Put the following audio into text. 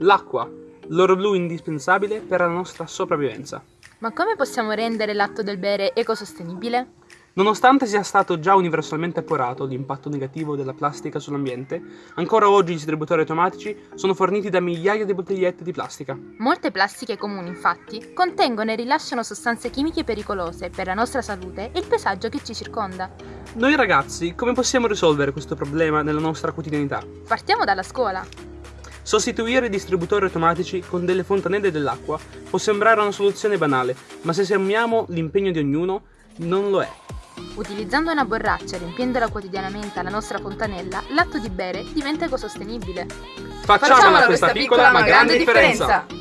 L'acqua, l'oro blu indispensabile per la nostra sopravvivenza. Ma come possiamo rendere l'atto del bere ecosostenibile? Nonostante sia stato già universalmente appurato l'impatto negativo della plastica sull'ambiente, ancora oggi i distributori automatici sono forniti da migliaia di bottigliette di plastica. Molte plastiche comuni, infatti, contengono e rilasciano sostanze chimiche pericolose per la nostra salute e il paesaggio che ci circonda. Noi ragazzi, come possiamo risolvere questo problema nella nostra quotidianità? Partiamo dalla scuola. Sostituire i distributori automatici con delle fontanelle dell'acqua può sembrare una soluzione banale, ma se sommiamo l'impegno di ognuno, non lo è. Utilizzando una borraccia e riempiendola quotidianamente alla nostra fontanella, l'atto di bere diventa ecosostenibile. Facciamola questa piccola ma grande differenza!